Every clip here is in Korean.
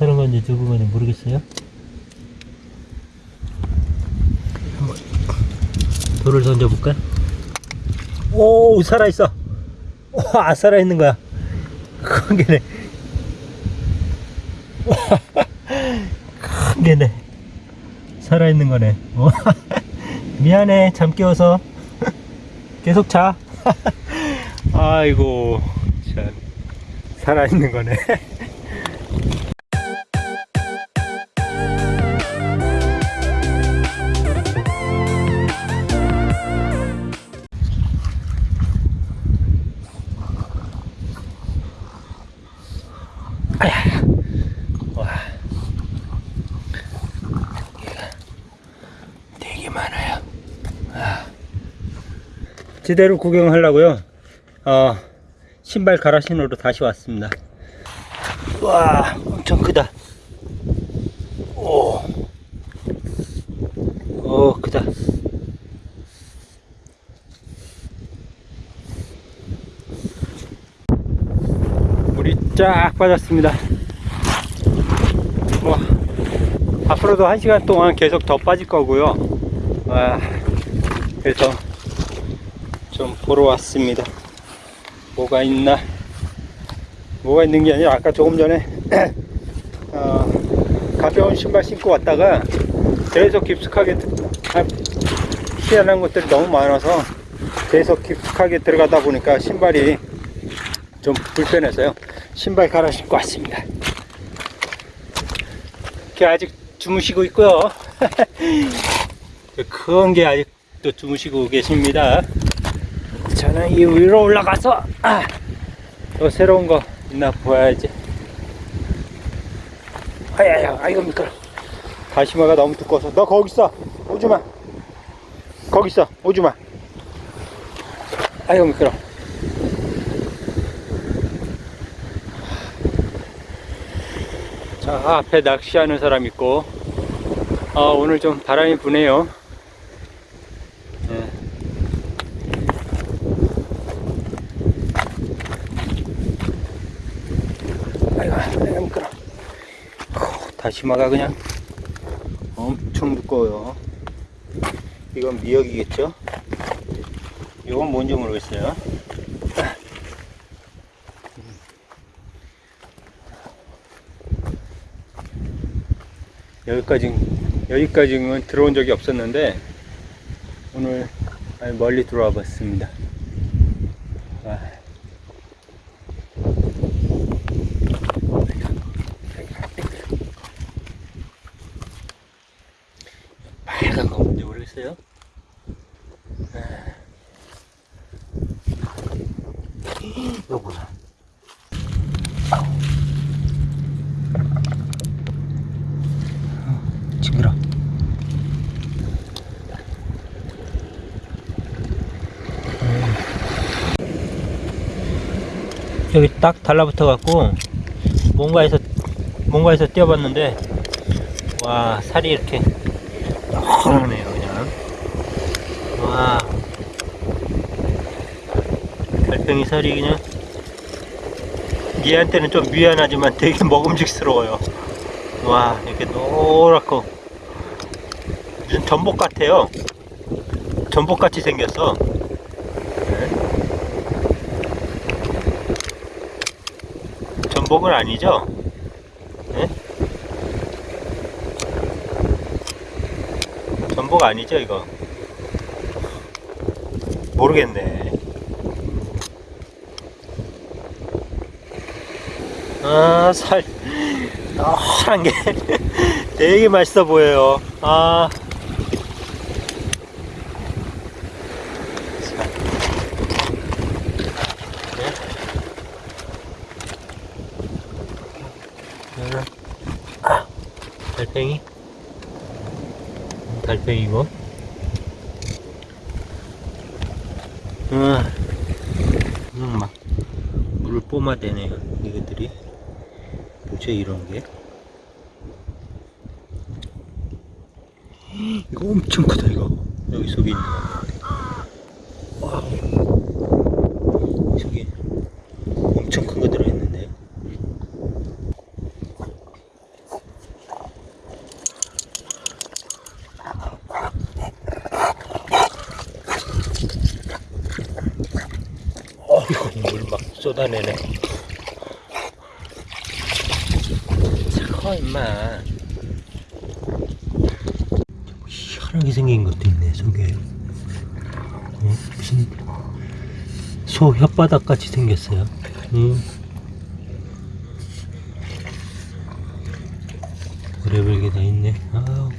사는 건지 죽은 건지 모르겠어요. 돌을 던져볼까? 오 살아있어. 와 살아있는 거야. 큰 개네. 큰 개네. 살아있는 거네. 와, 미안해 잠 깨워서 계속 자. 아이고 참 살아있는 거네. 제대로 구경하려고요. 어, 신발 갈아 신으로 다시 왔습니다. 와, 엄청 크다. 오. 오, 크다. 물이 쫙 빠졌습니다. 뭐, 앞으로도 한 시간 동안 계속 더 빠질 거고요. 와, 그래서 좀 보러 왔습니다. 뭐가 있나? 뭐가 있는 게 아니라 아까 조금 전에 어, 가벼운 신발 신고 왔다가 계속 깊숙하게 아, 희한한 것들이 너무 많아서 계속 깊숙하게 들어가다 보니까 신발이 좀 불편해서요. 신발 갈아 신고 왔습니다. 이렇게 아직 주무시고 있고요. 큰 게 아직도 주무시고 계십니다. 저는 이 위로 올라가서 아, 또 새로운 거 있나 보아야지. 아야야, 아이고 미끄러. 다시마가 너무 두꺼워서 너 거기 있어. 오지 마. 거기 있어. 오지 마. 아이고 미끄러. 자 앞에 낚시하는 사람 있고 아 오늘 좀 바람이 부네요 예. 아이고 아이고 미끄러 어, 다시마가 그냥 엄청 두꺼워요. 이건 미역이겠죠? 이건 뭔지 모르겠어요. 여기까지 여기까지는 들어온 적이 없었는데 오늘 멀리 들어와 봤습니다. 아. 빨간 거 뭔지 모르겠어요. 아. 뭐야? 징그러. 여기 딱 달라붙어 갖고 뭔가에서 뭔가에서 뛰어봤는데 와 살이 이렇게 헐하네요 그냥 와. 달팽이 살이 그냥. 얘한테는 좀 미안하지만 되게 먹음직스러워요. 와 이렇게 노랗고. 무슨 전복 같아요. 전복같이 생겼어. 네. 전복은 아니죠? 네? 전복 아니죠 이거 모르겠네 아살 노란 게 되게 맛있어 보여요. 아. 자. 네. 아, 달팽이. 음, 달팽이고. 아, 음, 막 물을 뿜어대네요. 이것들이. 뭐죠 이런 게? 이거 엄청 크다 이거 여기 속에 있는 거 와. 속에 엄청 큰거 들어있는데 어이구, 물막 쏟아내네. 차가워, 임마. 희한하게 생긴 것도 있네, 속에. 어, 무슨 소 혓바닥 같이 생겼어요. 음. 오래별게 다 있네. 아우.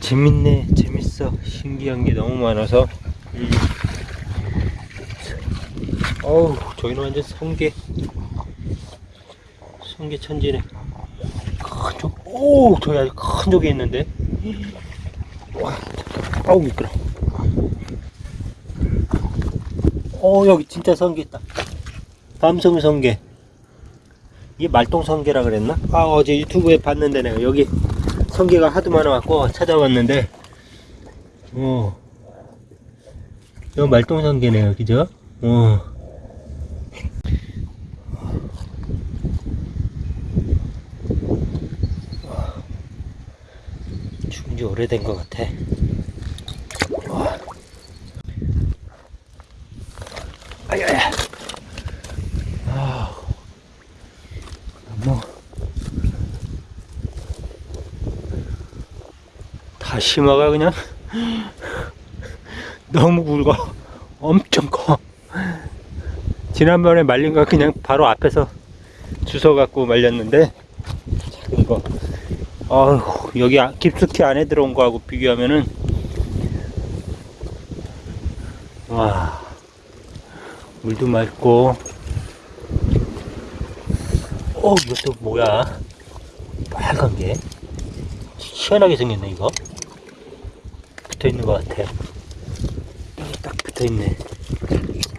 재밌네, 재밌어. 신기한 게 너무 많아서. 음. 어우, 저기는 완전 성게. 성게 천지네. 큰 쪽, 오, 저기 아주 큰 쪽이 있는데. 와, 아우, 미끄러. 어, 여기 진짜 성게 있다. 밤섬 성게. 이게 말똥 성게라 그랬나? 아, 어제 유튜브에 봤는데 내가 여기 성게가 하도 많아갖고 찾아왔는데, 어, 이거 말똥 성게네요, 그죠? 어. 지 오래된 것 같아. 다시마가 그냥 너무 굵어. 엄청 커. 지난번에 말린 거 그냥 바로 앞에서 주워 갖고 말렸는데 이거 어휴 여기 아- 깊숙이 안에 들어온 거하고 비교하면은 와 물도 맑고. 어 이것도 뭐야? 빨간 게? 시원하게 생겼네 이거. 붙어 있는 것 같아. 딱 붙어 있네.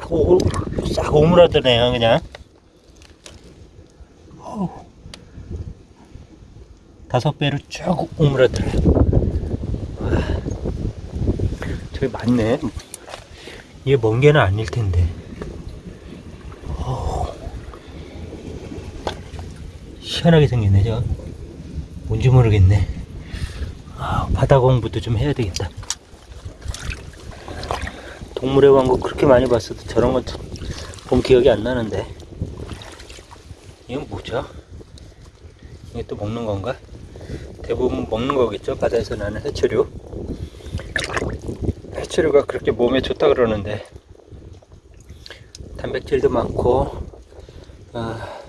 오, 싹 오므라드네요 그냥 어우. 다섯 배로 쭉 오므라들어요 와, 저기 많네 이게 먼 개는 아닐 텐데 어우. 시원하게 생겼네 저 뭔지 모르겠네 아, 바다 공부도 좀 해야 되겠다 동물의 왕국 그렇게 많이 봤어도 저런 건본 기억이 안 나는데 이건 뭐죠? 이게 또 먹는 건가? 대부분 먹는 거겠죠? 바다에서 나는 해초류 해초류가 그렇게 몸에 좋다 그러는데 단백질도 많고 아,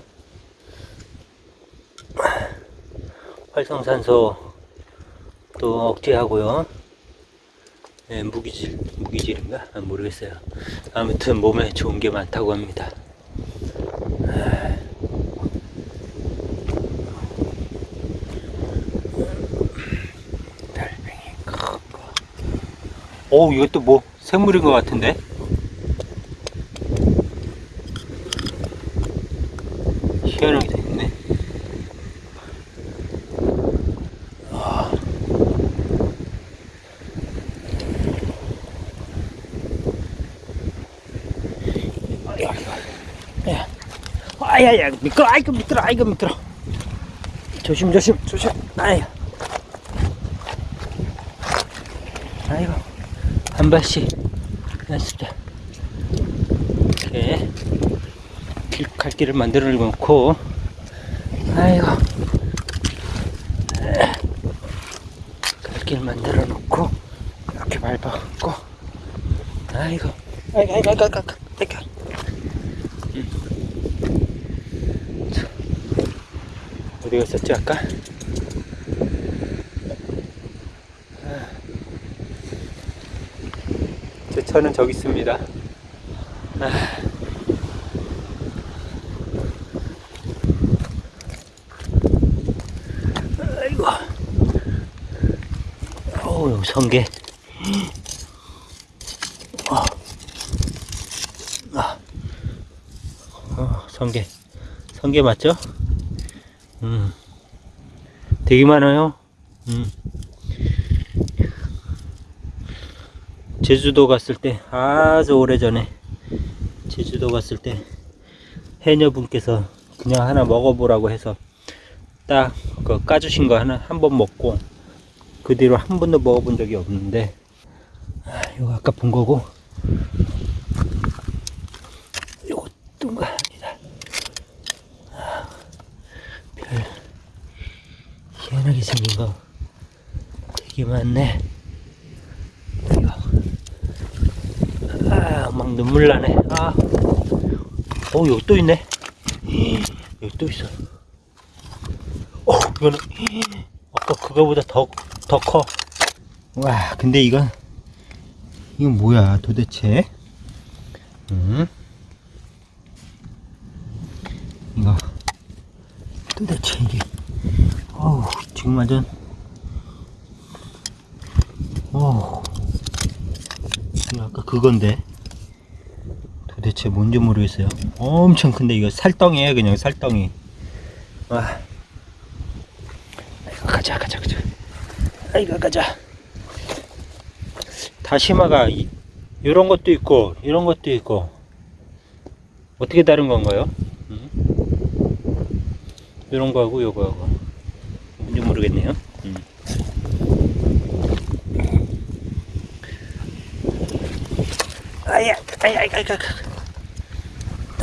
활성산소 또 억제하고요 네, 무기질, 무기질인가? 아, 모르겠어요. 아무튼 몸에 좋은 게 많다고 합니다. 아. 달팽이 큰 거. 오, 이것도 뭐 생물인 것 같은데? 희한하게. 야, 아야야 미끄러 아이고 미끄러 아이고 미끄러 조심 조심 조심 아유 아이고 한 발씩 연습자 이렇게 길, 갈 길을 만들어 놓고. 아이고. 갈길 만들어 놓고 이렇게 밟아갖고. 아이고. 아이고 아이고 아이고 아이고 아이고. 어디 갔었지 아까? 제 차는 저기 있습니다. 아. 아이고. 어우, 성게. 어. 아. 어, 성게. 성게 맞죠? 음. 되게 많아요. 음. 제주도 갔을 때 아주 오래전에 제주도 갔을 때 해녀분께서 그냥 하나 먹어보라고 해서 딱 그 까주신 거 하나 한 번 먹고 그 뒤로 한 번도 먹어본 적이 없는데 아, 이거 아까 본 거고. 이것도가 합니다. 아, 별 희한하게 생긴 거 되게 많네. 막 눈물 나네. 아. 어, 여기 또 있네. 여기 또 있어. 어, 이거는 아까 그거보다 더, 더 커. 와, 근데 이건 이건 뭐야, 도대체? 음? 이거 도대체 이게 어우 지금 완전 어우 아까 그건데 도 대체 뭔지 모르겠어요 엄청 큰데 이거 살덩이에요 그냥 살덩이 와 아이고 가자 가자 가자 아이고 가자 다시마가 이, 이런 것도 있고 이런 것도 있고 어떻게 다른 건가요? 음? 이런 거하고 요거하고 뭔지 모르겠네요. 음. 아야, 아야, 아야, 아야,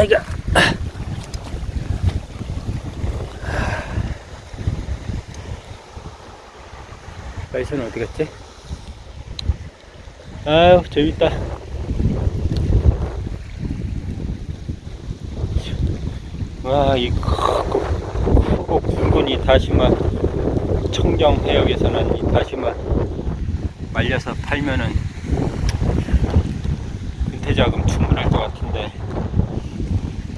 아이가. 라이스는 어디 갔지? 아유, 재밌다. 와, 이 크고, 크고 굵은 이 다시마 청정 해역에서는 이 다시마 말려서 팔면은 은퇴자금 충분할 것 같은데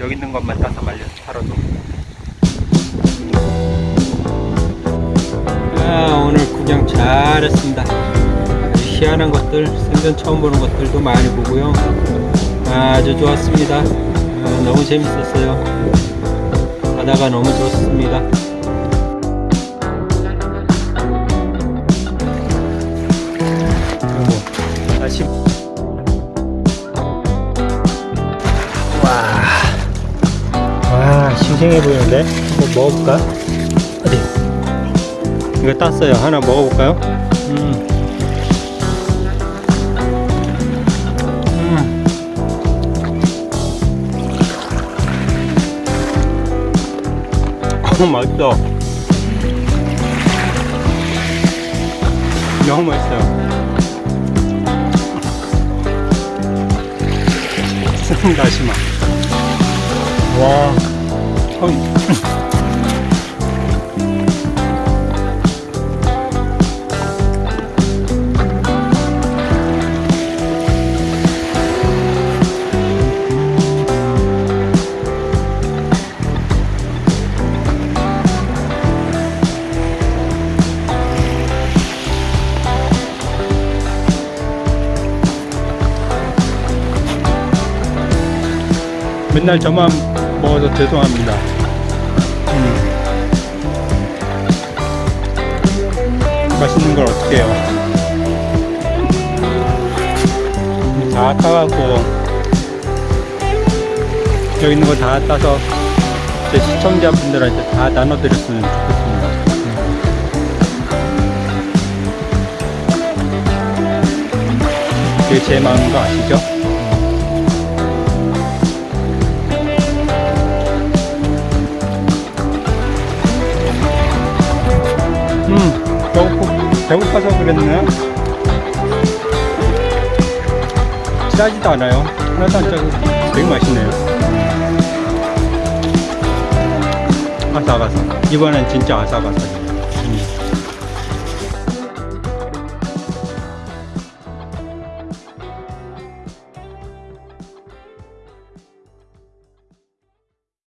여기 있는 것만 따서 말려서 팔아도. 아 오늘 구경 잘했습니다. 희한한 것들 생전 처음 보는 것들도 많이 보고요. 아주 좋았습니다. 아, 너무 재밌었어요. 바다가 너무 좋습니다. 싱싱해 보이는데 한번 먹어볼까? 어디? 이거 땄어요. 하나 먹어볼까요? 음. 음. 너무 맛있어 너무 맛있어요 다시마 와 어. 맨날 저만 먹어서 죄송합니다. 맛있는 걸 어떻게 해요? 다 따갖고 여기 있는 거 다 따서 제 시청자분들한테 다 나눠드렸으면 좋겠습니다. 그게 제 마음인 거 아시죠? 배고파서 그랬네. 짜지도 않아요. 하나도 안 짜고 되게 맛있네요. 아삭아삭. 이번엔 진짜 아삭아삭.